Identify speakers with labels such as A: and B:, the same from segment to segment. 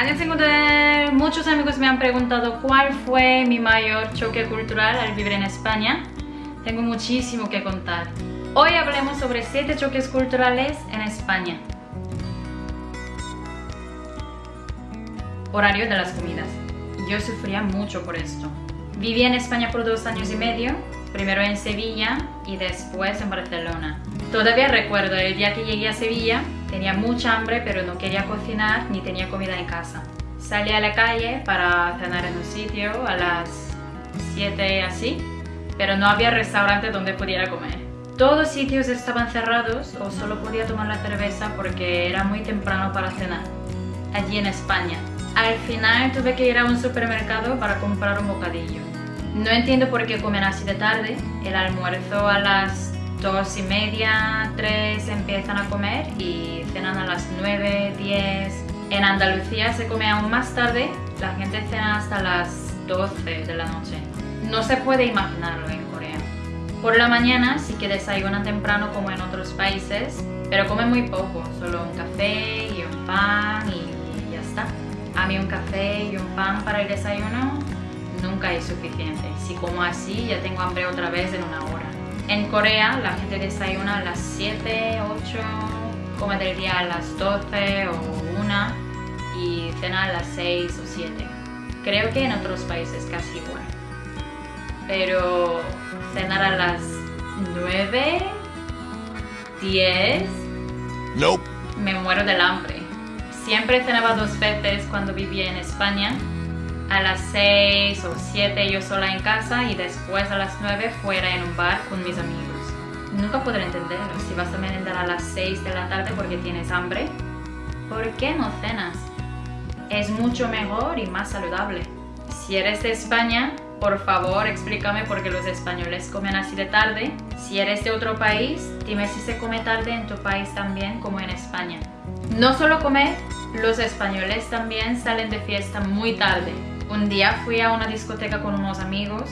A: Antes de muchos amigos me han preguntado cuál fue mi mayor choque cultural al vivir en España. Tengo muchísimo que contar. Hoy hablemos sobre 7 choques culturales en España. Horario de las comidas. Yo sufría mucho por esto. Viví en España por dos años y medio, primero en Sevilla y después en Barcelona. Todavía recuerdo el día que llegué a Sevilla, tenía mucha hambre pero no quería cocinar ni tenía comida en casa. Salí a la calle para cenar en un sitio a las 7 así, pero no había restaurante donde pudiera comer. Todos los sitios estaban cerrados o solo podía tomar la cerveza porque era muy temprano para cenar, allí en España. Al final tuve que ir a un supermercado para comprar un bocadillo. No entiendo por qué comen así de tarde. El almuerzo a las dos y media, tres empiezan a comer y cenan a las nueve, diez. En Andalucía se come aún más tarde, la gente cena hasta las 12 de la noche. No se puede imaginarlo en Corea. Por la mañana sí que desayunan temprano como en otros países, pero comen muy poco, solo un café y un pan y ya está. A mí un café y un pan para el desayuno nunca es suficiente. Si como así ya tengo hambre otra vez en una hora. En Corea la gente desayuna a las 7, 8, come del día a las 12 o 1 y cena a las 6 o 7. Creo que en otros países casi igual. Pero cenar a las 9, 10,
B: Nope.
A: me muero del hambre. Siempre cenaba dos veces cuando vivía en España. A las 6 o 7 yo sola en casa y después a las 9 fuera en un bar con mis amigos. Nunca podré entenderlo. Si vas a merendar a las 6 de la tarde porque tienes hambre, ¿por qué no cenas? Es mucho mejor y más saludable. Si eres de España, por favor explícame por qué los españoles comen así de tarde. Si eres de otro país, dime si se come tarde en tu país también como en España. No solo comer, los españoles también salen de fiesta muy tarde. Un día fui a una discoteca con unos amigos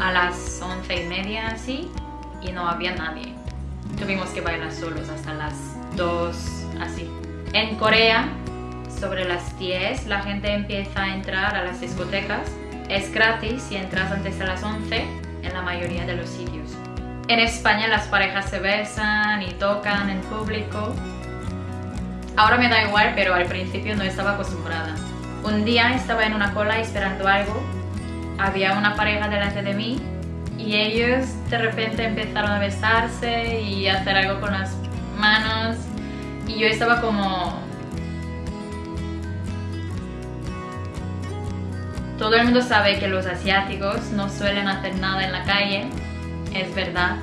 A: a las once y media así y no había nadie. Tuvimos que bailar solos hasta las 2 así. En Corea, sobre las 10 la gente empieza a entrar a las discotecas. Es gratis si entras antes de las 11 en la mayoría de los sitios. En España las parejas se besan y tocan en público. Ahora me da igual, pero al principio no estaba acostumbrada. Un día estaba en una cola esperando algo. Había una pareja delante de mí y ellos de repente empezaron a besarse y hacer algo con las manos. Y yo estaba como... Todo el mundo sabe que los asiáticos no suelen hacer nada en la calle. Es verdad,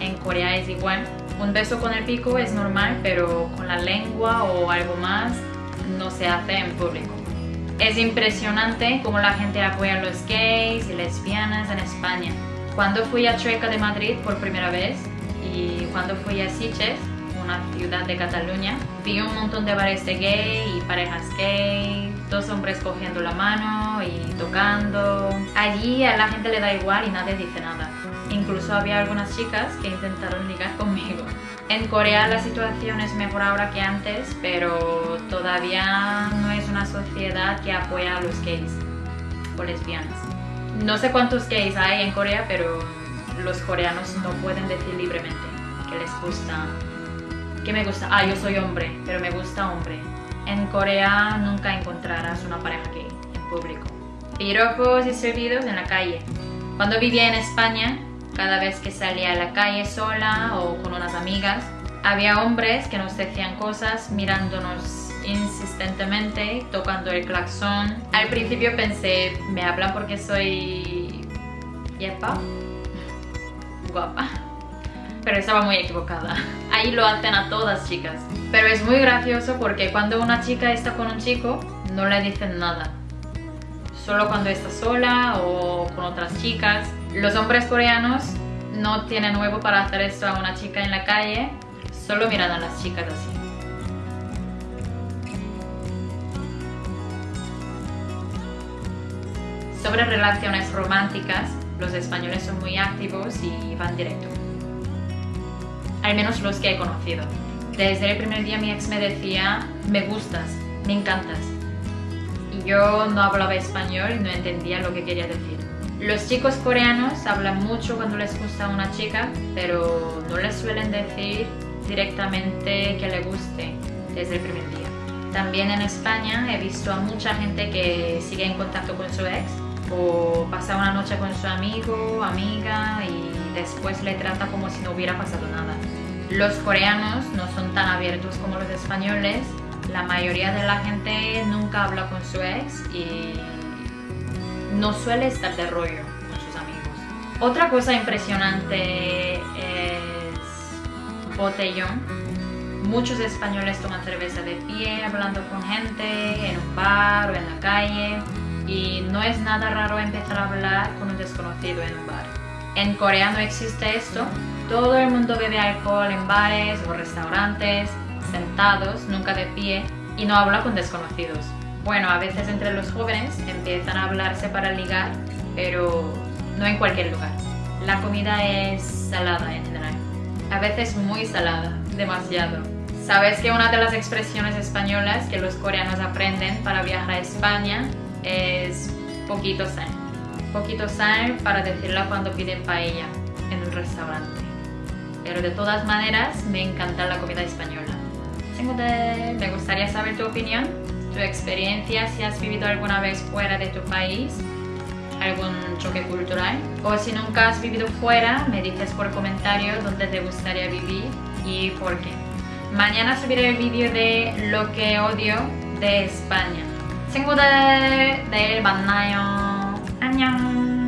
A: en Corea es igual. Un beso con el pico es normal, pero con la lengua o algo más no se hace en público. Es impresionante cómo la gente apoya a los gays y lesbianas en España. Cuando fui a Chueca de Madrid por primera vez y cuando fui a Sitges, una ciudad de Cataluña, vi un montón de bares de gay y parejas gay, dos hombres cogiendo la mano y tocando. Allí a la gente le da igual y nadie dice nada. Incluso había algunas chicas que intentaron ligar conmigo. En Corea la situación es mejor ahora que antes, pero todavía sociedad que apoya a los gays o lesbianas. No sé cuántos gays hay en Corea, pero los coreanos no pueden decir libremente que les gusta. ¿Qué me gusta? Ah, yo soy hombre, pero me gusta hombre. En Corea nunca encontrarás una pareja gay en público. Piropos y servidos en la calle. Cuando vivía en España, cada vez que salía a la calle sola o con unas amigas, había hombres que nos decían cosas mirándonos insistentemente, tocando el claxon. Al principio pensé, me hablan porque soy... yepa, guapa. Pero estaba muy equivocada. Ahí lo hacen a todas chicas. Pero es muy gracioso porque cuando una chica está con un chico, no le dicen nada. Solo cuando está sola o con otras chicas. Los hombres coreanos no tienen huevo para hacer esto a una chica en la calle, solo miran a las chicas así. Sobre relaciones románticas, los españoles son muy activos y van directo. Al menos los que he conocido. Desde el primer día mi ex me decía, me gustas, me encantas. Yo no hablaba español y no entendía lo que quería decir. Los chicos coreanos hablan mucho cuando les gusta una chica, pero no les suelen decir directamente que le guste desde el primer día. También en España he visto a mucha gente que sigue en contacto con su ex o pasa una noche con su amigo, amiga y después le trata como si no hubiera pasado nada. Los coreanos no son tan abiertos como los españoles. La mayoría de la gente nunca habla con su ex y no suele estar de rollo con sus amigos. Otra cosa impresionante es botellón. Muchos españoles toman cerveza de pie, hablando con gente en un bar o en la calle y no es nada raro empezar a hablar con un desconocido en un bar. En Corea no existe esto, todo el mundo bebe alcohol en bares o restaurantes, sentados, nunca de pie, y no habla con desconocidos. Bueno, a veces entre los jóvenes empiezan a hablarse para ligar, pero no en cualquier lugar. La comida es salada en general. A veces muy salada, demasiado. ¿Sabes que una de las expresiones españolas que los coreanos aprenden para viajar a España es poquito sal. Poquito sal para decirla cuando piden paella en un restaurante. Pero de todas maneras me encanta la comida española. Me gustaría saber tu opinión, tu experiencia, si has vivido alguna vez fuera de tu país, algún choque cultural. O si nunca has vivido fuera, me dices por comentario dónde te gustaría vivir y por qué. Mañana subiré el vídeo de lo que odio de España. 친구들 내일 만나요. 안녕.